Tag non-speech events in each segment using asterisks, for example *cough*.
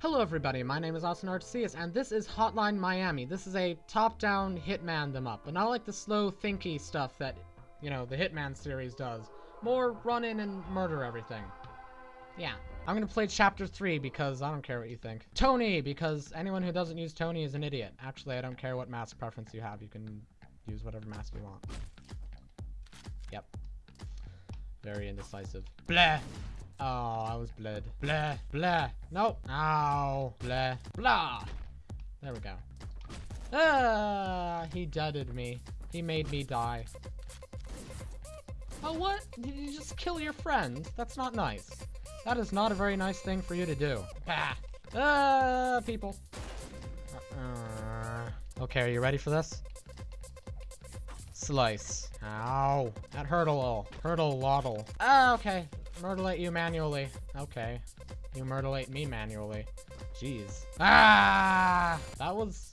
Hello everybody, my name is Austin Arcesius, and this is Hotline Miami. This is a top-down hitman them up, but not like the slow, thinky stuff that, you know, the Hitman series does. More run in and murder everything. Yeah. I'm gonna play chapter 3 because I don't care what you think. Tony, because anyone who doesn't use Tony is an idiot. Actually, I don't care what mask preference you have. You can use whatever mask you want. Yep. Very indecisive. Bleh! Oh, was bled. Bleh, bleh. Nope. Ow. Bleh. Blah. There we go. Ah, he deaded me. He made me die. Oh, what? Did you just kill your friend? That's not nice. That is not a very nice thing for you to do. Bah. Ah, people. Uh, okay, are you ready for this? Slice. Ow. That hurt hurdle. Hurdle waddle. Ah, okay. Murderate you manually. Okay. You murderate me manually. Jeez. Ah! That was...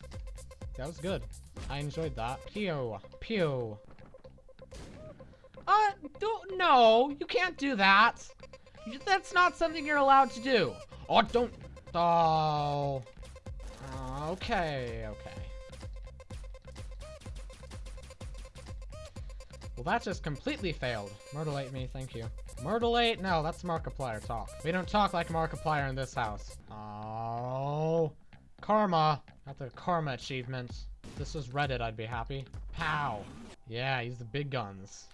That was good. I enjoyed that. Pew. Pew. Uh, don't, no, you can't do that. That's not something you're allowed to do. Oh, don't, oh. Okay, okay. Well, that just completely failed. Murderate me, thank you. Murderate? No, that's Markiplier talk. We don't talk like Markiplier in this house. Oh. Karma. Got the karma achievement. If this was Reddit, I'd be happy. Pow. Yeah, use the big guns.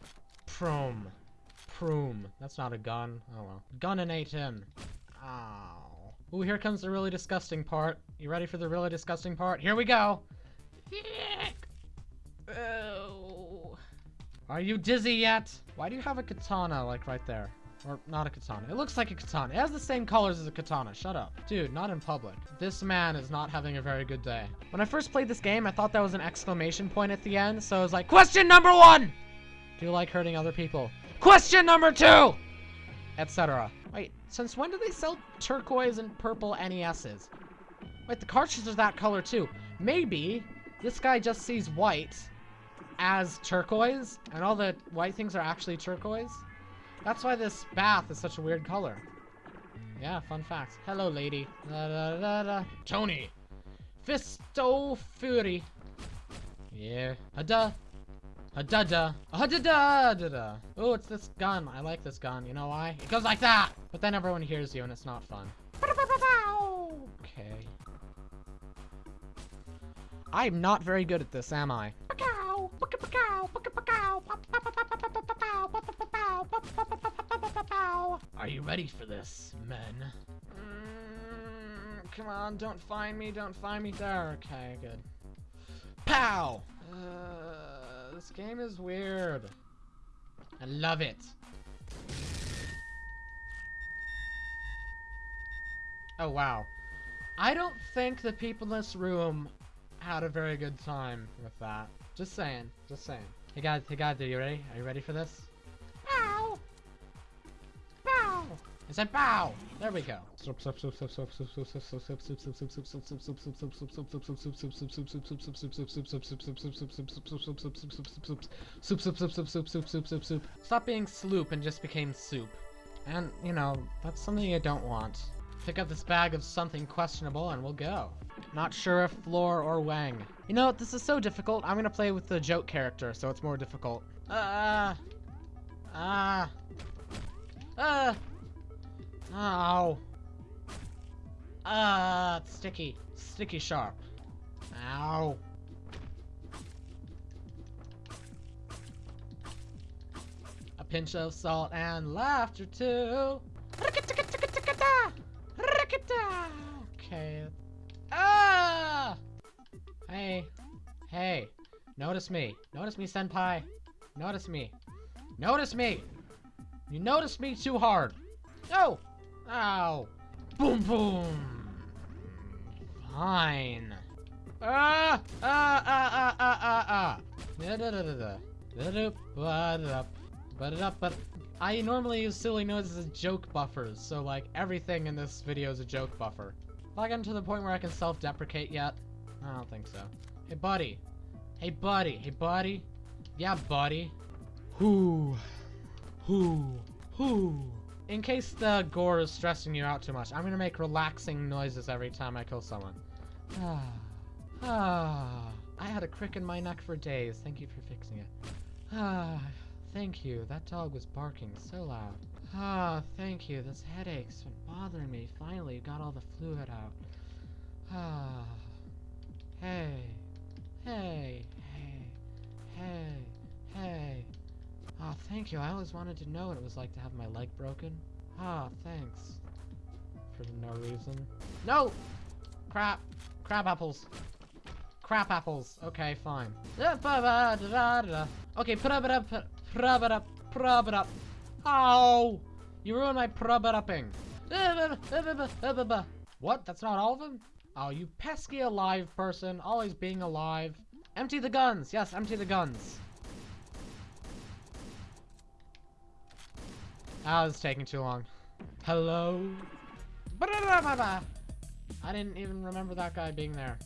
Prum. Prum. That's not a gun. Oh well. Gunninate him. Ow. Ooh, here comes the really disgusting part. You ready for the really disgusting part? Here we go. Oh. Are you dizzy yet? Why do you have a katana, like, right there? Or, not a katana. It looks like a katana. It has the same colors as a katana. Shut up. Dude, not in public. This man is not having a very good day. When I first played this game, I thought that was an exclamation point at the end, so I was like, Question number one! Do you like hurting other people? Question number two! Etc. Wait, since when do they sell turquoise and purple NESs? Wait, the cartridges are that color too. Maybe this guy just sees white as turquoise, and all the white things are actually turquoise. That's why this bath is such a weird color. Yeah, fun fact. Hello, lady. Da, da, da, da. Tony. Fisto Fury. Yeah. A da. A da da. A da da da da. Oh, it's this gun. I like this gun. You know why? It goes like that. But then everyone hears you and it's not fun. Okay. I'm not very good at this, am I? You ready for this, men? Mm, come on, don't find me, don't find me. There, okay, good. Pow! Uh, this game is weird. I love it. Oh, wow. I don't think the people in this room had a very good time with that. Just saying, just saying. Hey guys, hey guys, are you ready? Are you ready for this? I said bow! There we go. Stop being sloop and just became soup. And, you know, that's something you don't want. Pick up this bag of something questionable and we'll go. Not sure if Floor or Wang. You know, this is so difficult. I'm gonna play with the joke character, so it's more difficult. Ah. Ah. Ah. Ow. Ah, it's sticky. Sticky sharp. Ow. A pinch of salt and laughter too. Okay. Ah! Hey. Hey. Notice me. Notice me, senpai. Notice me. Notice me! You notice me too hard. No! Ow! Boom boom! Fine. Ah! Ah! Ah! Ah! Ah! Ah! Ah! Da da da da da. Da da ba da ba da ba. I normally use silly noises as joke buffers, so like everything in this video is a joke buffer. Have I gotten to the point where I can self-deprecate yet? I don't think so. Hey buddy. Hey buddy. Hey buddy. Yeah buddy. Who? Who? Who? In case the gore is stressing you out too much, I'm gonna make relaxing noises every time I kill someone. *sighs* Ah. Ah. *sighs* I had a crick in my neck for days. Thank you for fixing it. Ah. *sighs* Thank you. That dog was barking so loud. Ah, thank you. This headache's been bothering me. Finally, you got all the fluid out. Ah. Hey. Hey. Hey. Thank you. I always wanted to know what it was like to have my leg broken. Ah, thanks. For no reason. No! Crap. Crab apples. Crap apples. Okay, fine. Okay, put up it up. Prub it up. Prub it up. Oh! You ruined my prub it upping. What? That's not all of them? Oh, you pesky alive person. Always being alive. Empty the guns. Yes, empty the guns. Ah, this is taking too long. Hello? I didn't even remember that guy being there.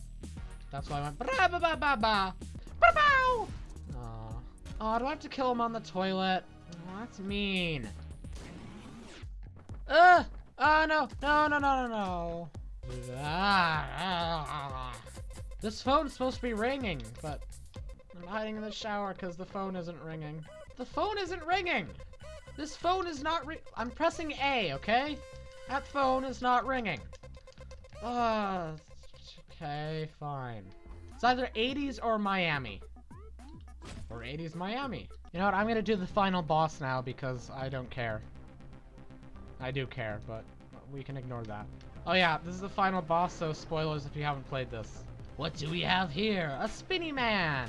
That's why I went Aw. Oh, do I have to kill him on the toilet? Oh, that's mean. Uh, oh, no, no, no, no, no, no. This phone's supposed to be ringing, but I'm hiding in the shower because the phone isn't ringing. The phone isn't ringing! This phone is not ring- I'm pressing A, okay? That phone is not ringing. Uh, okay, fine. It's either 80s or Miami. Or 80s Miami. You know what, I'm gonna do the final boss now because I don't care. I do care, but we can ignore that. Oh yeah, this is the final boss, so spoilers if you haven't played this. What do we have here? A spinny man!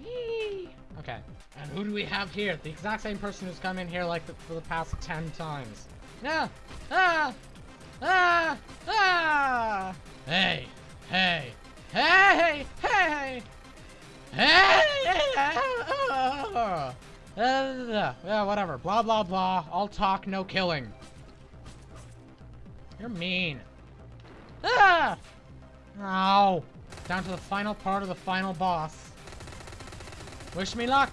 Yee! Okay. And who do we have here? The exact same person who's come in here like the, for the past 10 times. No! Ah! Ah! Ah! Hey! Hey! Hey! Hey! Hey! Uh, yeah, whatever. Blah, blah, blah. All talk, no killing. You're mean. Ah! Ow. Down to the final part of the final boss. Wish me luck.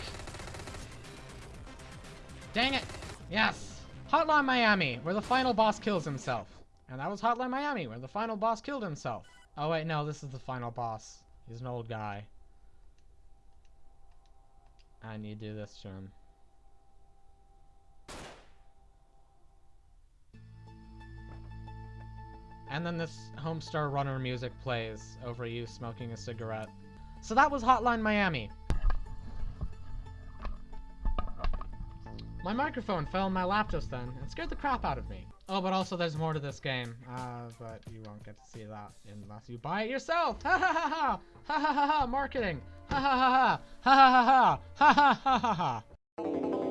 Dang it. Yes. Hotline Miami, where the final boss kills himself. And that was Hotline Miami, where the final boss killed himself. Oh wait, no, this is the final boss. He's an old guy. I need to do this to him. And then this Homestar Runner music plays over you smoking a cigarette. So that was Hotline Miami. My microphone fell in my lap just then and scared the crap out of me. Oh, but also there's more to this game. Uh, but you won't get to see that unless you buy it yourself. Ha ha ha ha! Ha ha ha ha! Marketing! Ha ha ha! Ha ha ha ha! Ha ha ha ha ha!